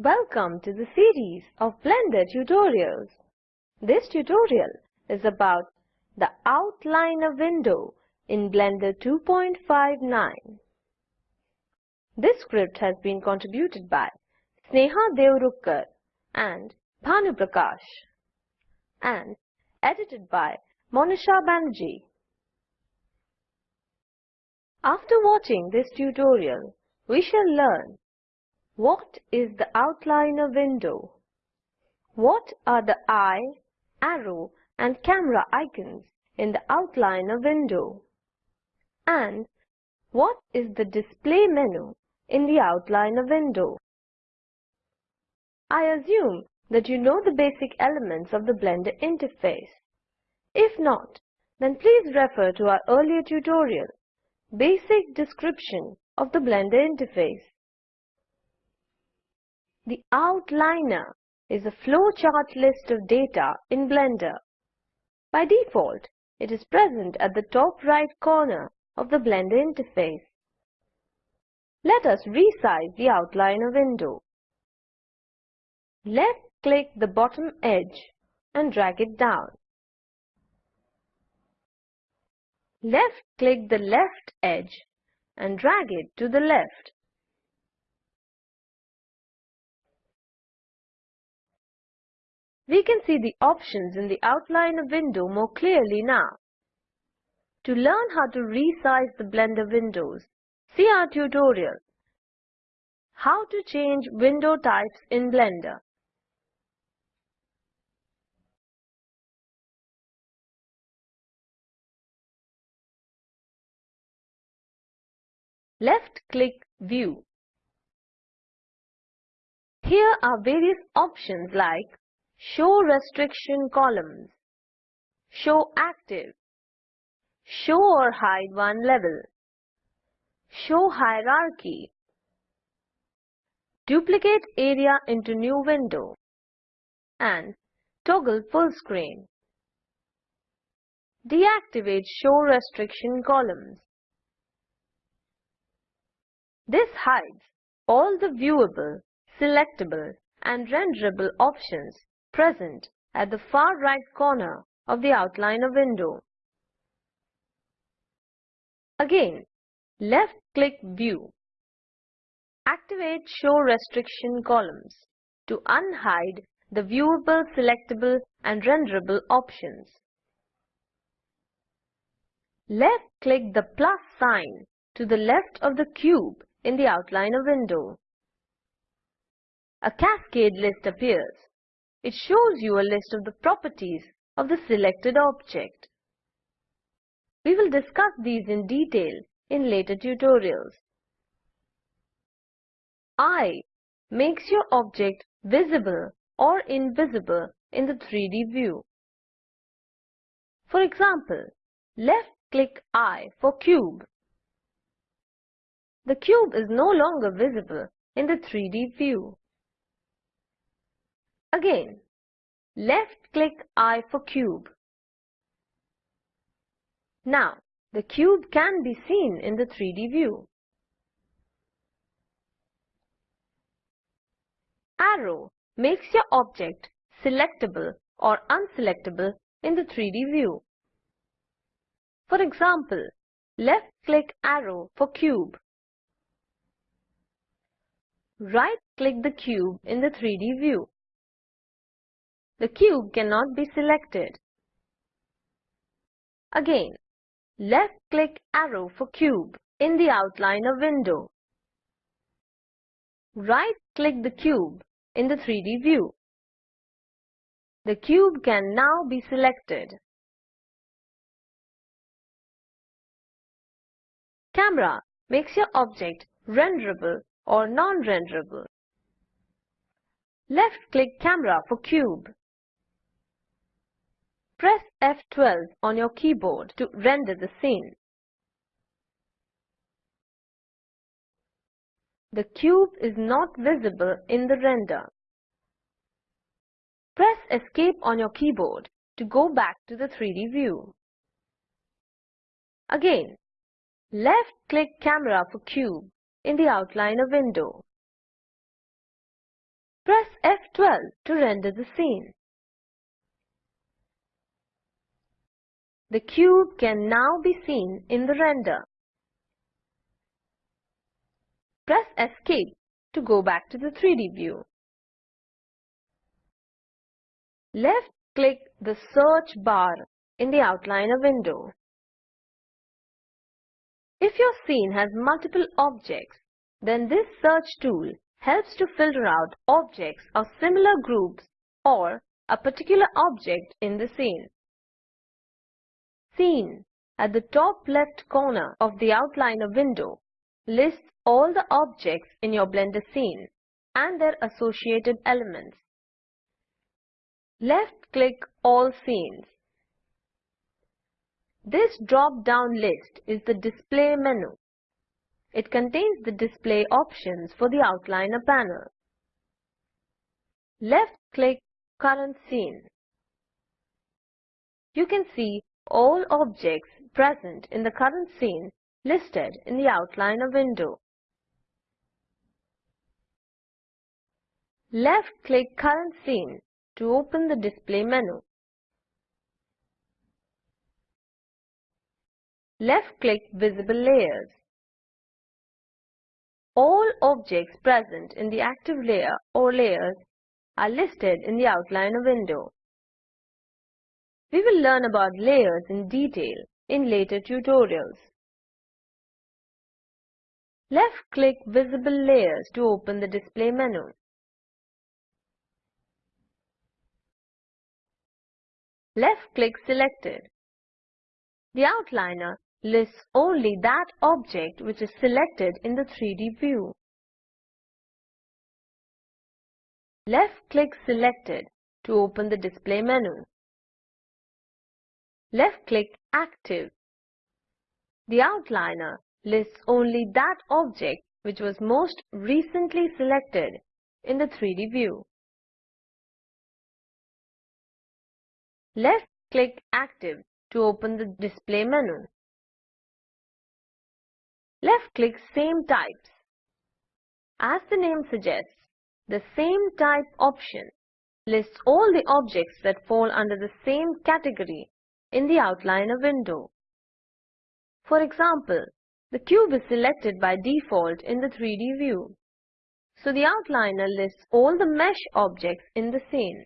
Welcome to the series of Blender tutorials. This tutorial is about the outliner window in Blender 2.59. This script has been contributed by Sneha Deorukkar and Bhanu Prakash and edited by Monisha Banerjee. After watching this tutorial, we shall learn what is the outliner window? What are the eye, arrow and camera icons in the outliner window? And what is the display menu in the outliner window? I assume that you know the basic elements of the Blender interface. If not, then please refer to our earlier tutorial, Basic Description of the Blender Interface. The outliner is a flowchart list of data in Blender. By default, it is present at the top right corner of the Blender interface. Let us resize the outliner window. Left-click the bottom edge and drag it down. Left-click the left edge and drag it to the left. We can see the options in the outliner window more clearly now. To learn how to resize the Blender windows, see our tutorial, How to change window types in Blender. Left-click View. Here are various options like Show restriction columns. Show active. Show or hide one level. Show hierarchy. Duplicate area into new window. And toggle full screen. Deactivate show restriction columns. This hides all the viewable, selectable and renderable options present at the far right corner of the outliner window. Again, left-click View. Activate Show Restriction Columns to unhide the viewable, selectable and renderable options. Left-click the plus sign to the left of the cube in the outliner window. A cascade list appears. It shows you a list of the properties of the selected object. We will discuss these in detail in later tutorials. Eye makes your object visible or invisible in the 3D view. For example, left-click eye for cube. The cube is no longer visible in the 3D view. Again, left-click eye for cube. Now, the cube can be seen in the 3D view. Arrow makes your object selectable or unselectable in the 3D view. For example, left-click arrow for cube. Right-click the cube in the 3D view. The cube cannot be selected. Again, left-click arrow for cube in the outliner window. Right-click the cube in the 3D view. The cube can now be selected. Camera makes your object renderable or non-renderable. Left-click camera for cube. Press F12 on your keyboard to render the scene. The cube is not visible in the render. Press Escape on your keyboard to go back to the 3D view. Again, left-click Camera for cube in the outliner window. Press F12 to render the scene. The cube can now be seen in the render. Press Escape to go back to the 3D view. Left-click the search bar in the outliner window. If your scene has multiple objects, then this search tool helps to filter out objects of similar groups or a particular object in the scene. Scene at the top left corner of the outliner window lists all the objects in your Blender scene and their associated elements. Left-click All Scenes. This drop-down list is the Display menu. It contains the display options for the outliner panel. Left-click Current Scene. You can see all objects present in the current scene listed in the outliner window. Left-click Current Scene to open the display menu. Left-click Visible Layers. All objects present in the active layer or layers are listed in the outliner window. We will learn about layers in detail in later tutorials. Left-click Visible Layers to open the display menu. Left-click Selected. The outliner lists only that object which is selected in the 3D view. Left-click Selected to open the display menu. Left-click Active. The outliner lists only that object which was most recently selected in the 3D view. Left-click Active to open the display menu. Left-click Same Types. As the name suggests, the Same Type option lists all the objects that fall under the same category in the outliner window. For example, the cube is selected by default in the 3D view. So the outliner lists all the mesh objects in the scene.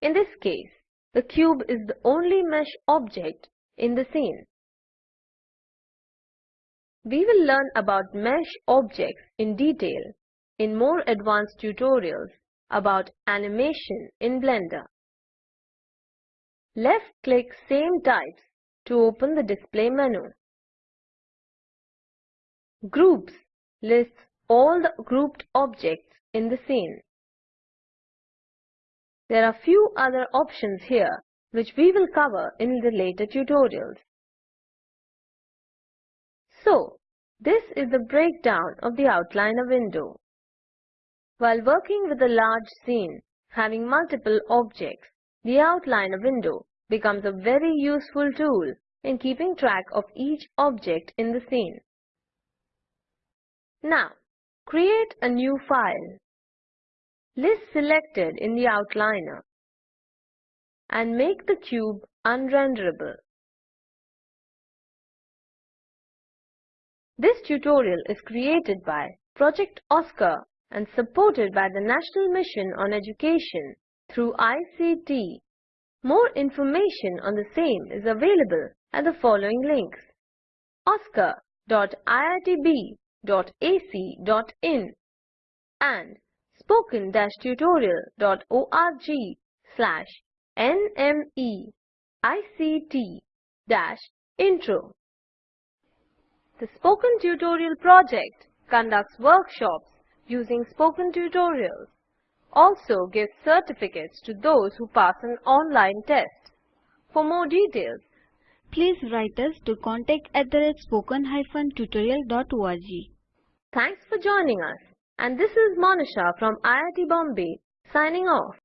In this case, the cube is the only mesh object in the scene. We will learn about mesh objects in detail in more advanced tutorials about animation in Blender. Left-click Same Types to open the display menu. Groups lists all the grouped objects in the scene. There are few other options here which we will cover in the later tutorials. So, this is the breakdown of the outliner window. While working with a large scene having multiple objects, the outliner window becomes a very useful tool in keeping track of each object in the scene. Now, create a new file. List selected in the outliner and make the cube unrenderable. This tutorial is created by Project OSCAR and supported by the National Mission on Education through ICT. More information on the same is available at the following links oscar.iitb.ac.in and spoken-tutorial.org slash nmeict-intro. The Spoken Tutorial project conducts workshops using spoken tutorials, also gives certificates to those who pass an online test. For more details, please write us to contact at the spoken-tutorial.org. Thanks for joining us. And this is Monisha from IIT Bombay signing off.